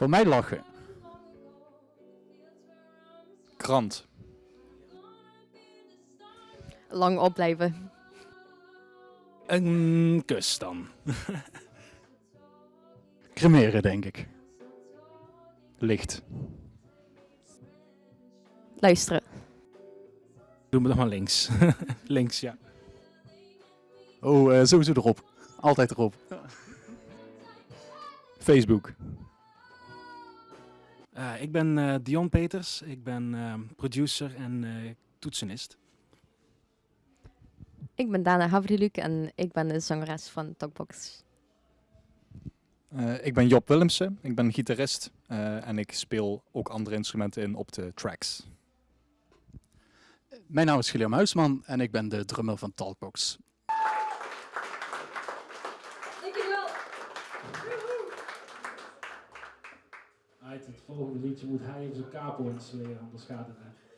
Voor mij lachen. Krant. Lang opblijven. Een kus dan. Cremeren, denk ik. Licht. Luisteren. Doe me dan maar links. links, ja. Oh, eh, sowieso erop. Altijd erop. Facebook. Eh, ik ben eh, Dion Peters. Ik ben eh, producer en eh, toetsenist. Ik ben Dana Havriluk en ik ben de zangeres van Talkbox. Eh, ik ben Job Willemsen. Ik ben gitarist. eh, en ik speel ook andere instrumenten in op de tracks. Mijn naam is Guillaume Huisman en ik ben de drummer van Talkbox. Uit het volgende liedje moet hij op zijn capo installeren, anders gaat het niet.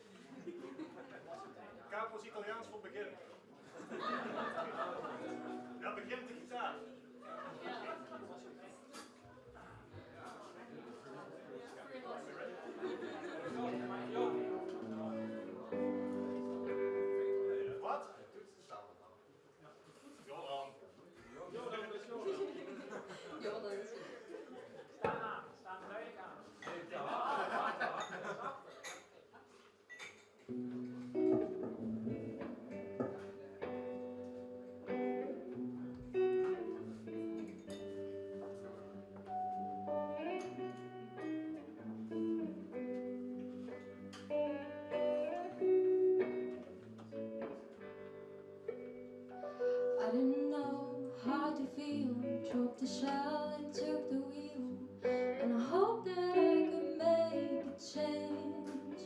How to feel. Dropped the shell and took the wheel. And I hope that I could make a change.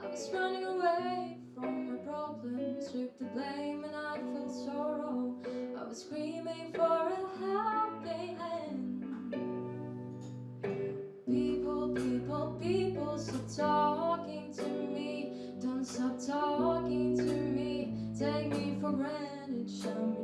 I was running away from my problems, took the blame, and I felt sorrow. I was screaming for a helping hand. People, people, people, stop talking to me. Don't stop talking to me. Take me for granted, shut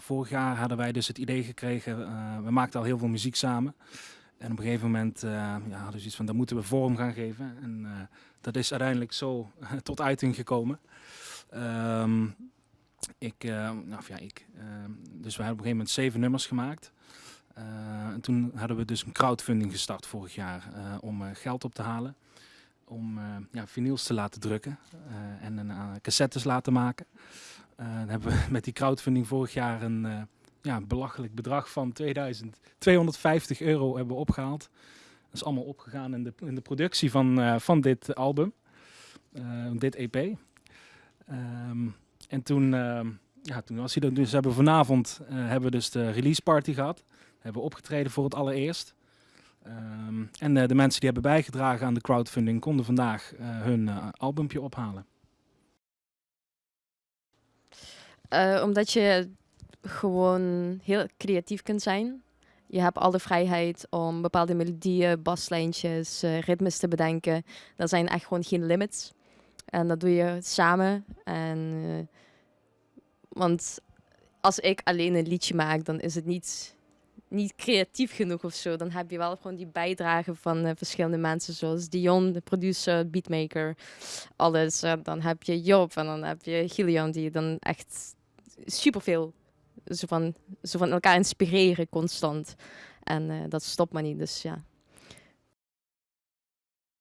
vorig jaar hadden wij dus het idee gekregen. eh, we maakten al heel veel muziek samen. En op een gegeven moment eh, ja, hadden we zoiets van, daar moeten we vorm gaan geven. En eh, dat is uiteindelijk zo tot uiting gekomen. Ehm, ik, nou ja, ik. dus we hebben op een gegeven moment zeven nummers gemaakt. En toen hadden we dus een crowdfunding gestart vorig jaar om geld op te halen. Om ja, vinyls te laten drukken en een, cassettes laten maken. Eh, dan hebben we met die crowdfunding vorig jaar een eh, ja, belachelijk bedrag van 2250 euro hebben opgehaald. Dat is allemaal opgegaan in de, in de productie van, eh, van dit album, dit EP. Ehm, en toen, ehm, ja, toen was hij er. Dus hebben vanavond hebben we dus de release party gehad. Hebben we opgetreden voor het allereerst. Ehm, en de mensen die hebben bijgedragen aan de crowdfunding konden vandaag hun eh, albumpje ophalen. Eh, omdat je gewoon heel creatief kunt zijn. Je hebt alle vrijheid om bepaalde melodieën, baslijntjes, eh, ritmes te bedenken. Er zijn echt gewoon geen limits. En dat doe je samen. En, eh, want als ik alleen een liedje maak, dan is het niet, niet creatief genoeg of zo. Dan heb je wel gewoon die bijdrage van verschillende mensen, zoals Dion, de producer, beatmaker, alles. Dan heb je Job en dan heb je Gillian, die dan echt superveel zo van, zo van elkaar inspireren constant. En eh, dat stopt maar niet, dus ja.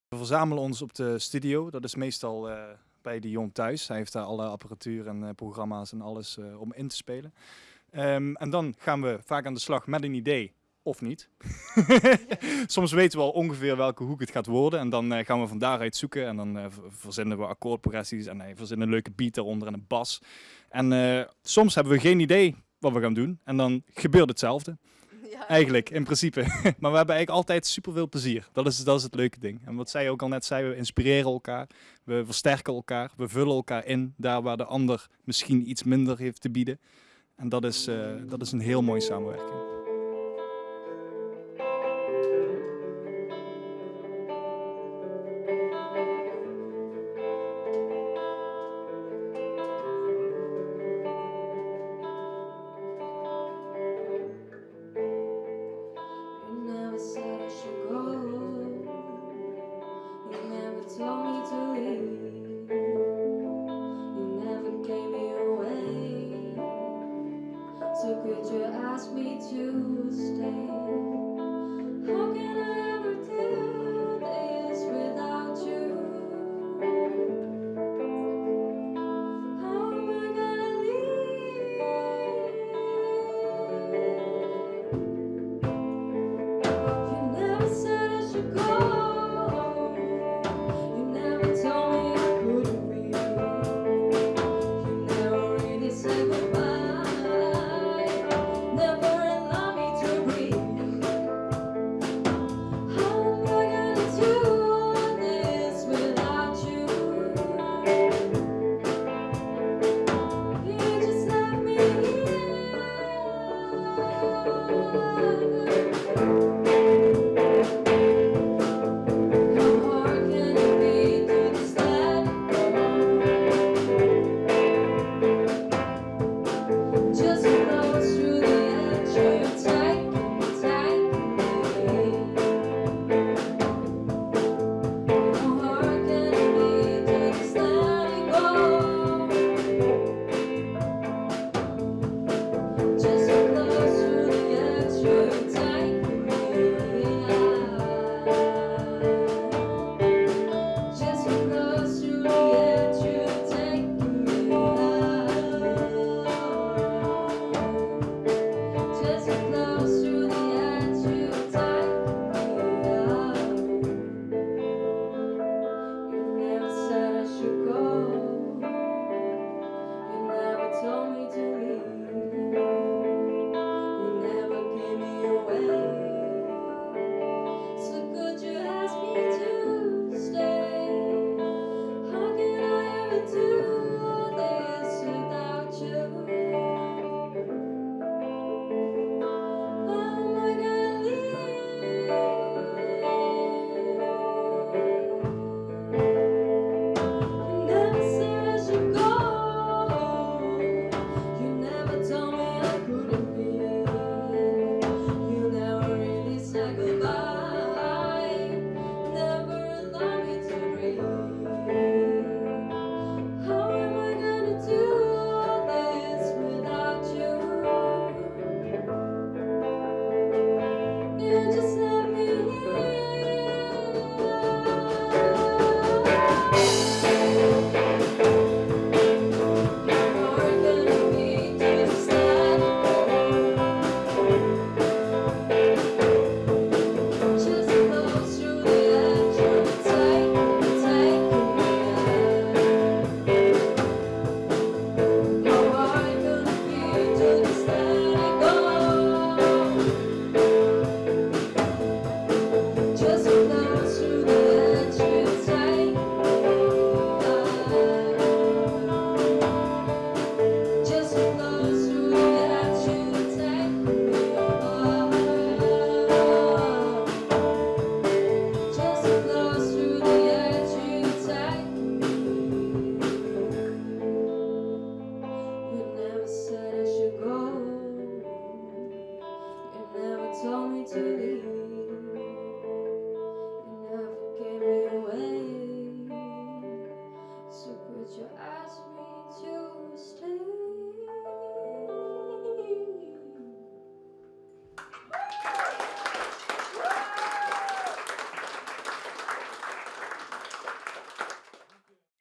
We verzamelen ons op de studio. Dat is meestal eh, bij de jong thuis. Hij heeft daar alle apparatuur en eh, programma's en alles om in te spelen. Ehm, en dan gaan we vaak aan de slag met een idee of niet. Soms weten we al ongeveer welke hoek het gaat worden en dan eh, gaan we van daaruit zoeken en dan uh, verzinnen we akkoordprogressies en uh, verzinnen een leuke beat eronder en een bas. En soms hebben we geen idee wat we gaan doen en dan gebeurt hetzelfde. Ja. Eigenlijk, in principe. maar we hebben eigenlijk altijd super veel plezier. Dat is, dat is het leuke ding. En wat zij ook al net zei, we inspireren elkaar, we versterken elkaar, we vullen elkaar in daar waar de ander misschien iets minder heeft te bieden. En dat is, dat is een heel mooie samenwerking. Could you ask me to stay. How can I?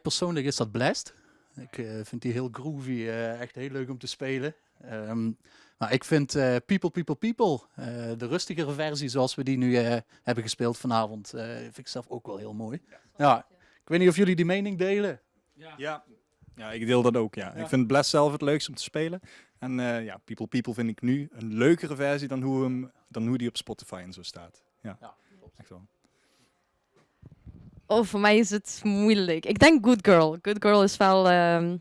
persoonlijk is dat Blast. Ik eh, vind die heel groovy, eh, echt heel leuk om te spelen. Ehm, maar ik vind eh, People, People, People, de rustigere versie zoals we die nu hebben gespeeld vanavond, vind ik zelf ook wel heel mooi. Ja. Ik weet niet of jullie die mening delen. Ja, ja. ja ik deel dat ook. Ja. Ik vind Blast zelf het leukst om te spelen. En ja, People, People vind ik nu een leukere versie dan hoe, hem, dan hoe die op Spotify en zo staat. Ja, ja klopt. wel. Oh, voor mij is het moeilijk. Ik denk Good Girl. Good Girl is wel ehm,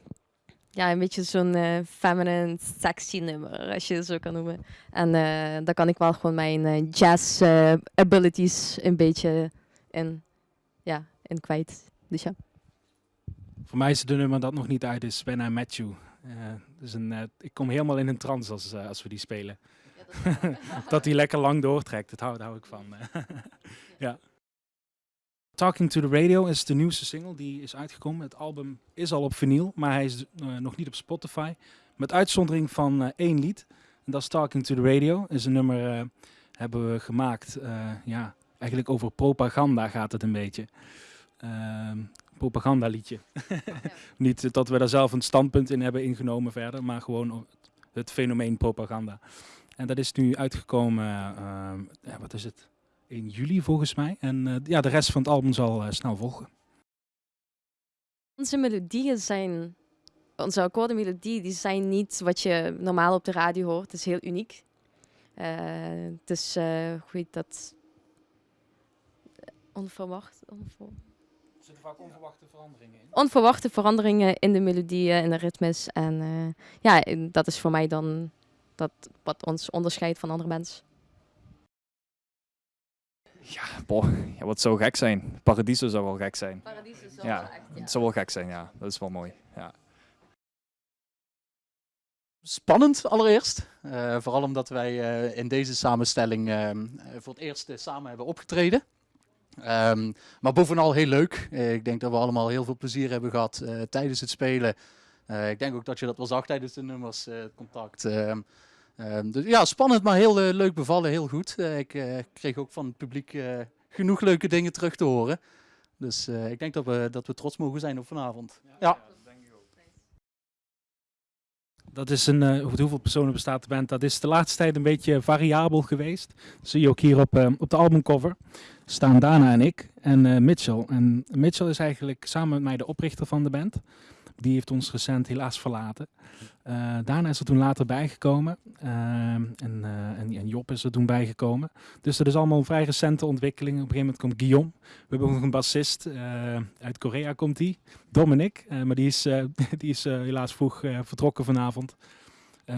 ja, een beetje zo'n eh, feminine, sexy nummer, als je het zo kan noemen. En eh daar kan ik wel gewoon mijn eh, jazz abilities een beetje in, ja, in kwijt. Dus ja. Voor mij is het een nummer dat nog niet uit is, When I Met You. Dus een, ik kom helemaal in een trance als, als we die spelen. dat die lekker lang doortrekt, dat hou, daar hou ik van. ja. Talking to the Radio is de nieuwste single die is uitgekomen. Het album is al op vinyl, maar hij is eh, nog niet op Spotify. Met uitzondering van eh, één lied. En dat is Talking to the Radio. is een nummer eh, hebben we gemaakt. ja, eigenlijk over propaganda gaat het een beetje. Ehm propagandaliedje. Niet dat we daar zelf een standpunt in hebben ingenomen verder, maar gewoon het fenomeen propaganda. En dat is nu uitgekomen, ja, wat is het? In juli volgens mij. En eh, ja, de rest van het album zal eh, snel volgen. Onze melodieën zijn, onze akkoordenmelodieën, die zijn niet wat je normaal op de radio hoort. Het is heel uniek. Eh, het is, heet dat? Onverwacht. onver- Er zitten vaak onverwachte veranderingen in. onverwachte veranderingen in de melodieën, in de ritmes. En ja, en dat is voor mij dan dat, wat ons onderscheidt van andere mensen. Ja, boh, ja, wat zou gek zijn? Paradiso zou wel gek zijn. Paradies is Ja, Het zou wel gek zijn, ja. Dat is wel mooi. Ja. Spannend allereerst. Eh, vooral omdat wij eh, in deze samenstelling ehm, eh, voor het eerst eh, samen hebben opgetreden. Ehm, maar bovenal heel leuk. Eh, ik denk dat we allemaal heel veel plezier hebben gehad eh, tijdens het spelen. Eh, ik denk ook dat je dat wel zag tijdens de nummers, eh, het contact. Ehm, dus ja, spannend, maar heel eh, leuk bevallen, heel goed. Eh, ik eh, kreeg ook van het publiek eh, genoeg leuke dingen terug te horen. Dus eh, ik denk dat we, dat we trots mogen zijn op vanavond. Ja. Dat is een, eh, uit hoeveel personen bestaat de band? Dat is de laatste tijd een beetje variabel geweest. Dat zie je ook hier op, eh, op de albumcover. Staan Dana en ik en eh, Mitchell. En Mitchell is eigenlijk samen met mij de oprichter van de band. Die heeft ons recent helaas verlaten. Eh Dana is er toen later bijgekomen. Ehm, en, eh, en, en Job is er toen bijgekomen. Dus dat is allemaal een vrij recente ontwikkeling. Op een gegeven moment komt Guillaume. We hebben ook nog een bassist. eh, uit Korea komt die. Dominic. maar die is, die is helaas vroeg vertrokken vanavond.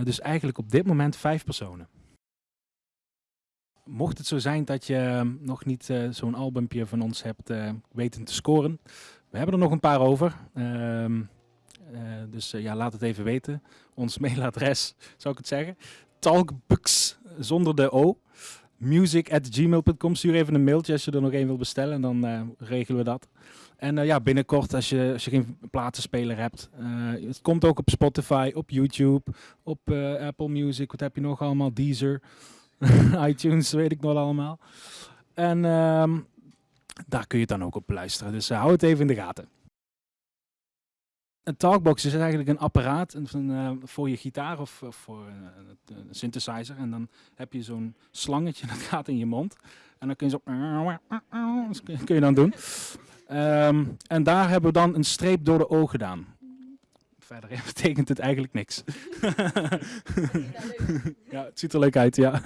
Dus eigenlijk op dit moment vijf personen. Mocht het zo zijn dat je nog niet zo'n albumpje van ons hebt eh, weten te scoren. We hebben er nog een paar over. Ehm, eh, dus eh, ja, laat het even weten. Ons mailadres, zou ik het zeggen. Talkbux, zonder de O. Music at gmail.com. Stuur even een mailtje als je er nog één wil bestellen. En dan eh, regelen we dat. En eh, ja, binnenkort, als je, als je geen platenspeler hebt. eh, het komt ook op Spotify, op YouTube, op eh, Apple Music. Wat heb je nog allemaal? Deezer, iTunes, weet ik nog allemaal. En ehm, daar kun je het dan ook op luisteren. Dus eh, hou het even in de gaten. Een talkbox is eigenlijk een apparaat een- eh, voor je gitaar of eh, voor eh, een synthesizer. En dan heb je zo'n slangetje dat gaat in je mond. En dan kun je zo... dat kun je dan doen. Ehm, en daar hebben we dan een streep door de O gedaan. Verder betekent het eigenlijk niks. ja, het ziet er leuk uit, ja.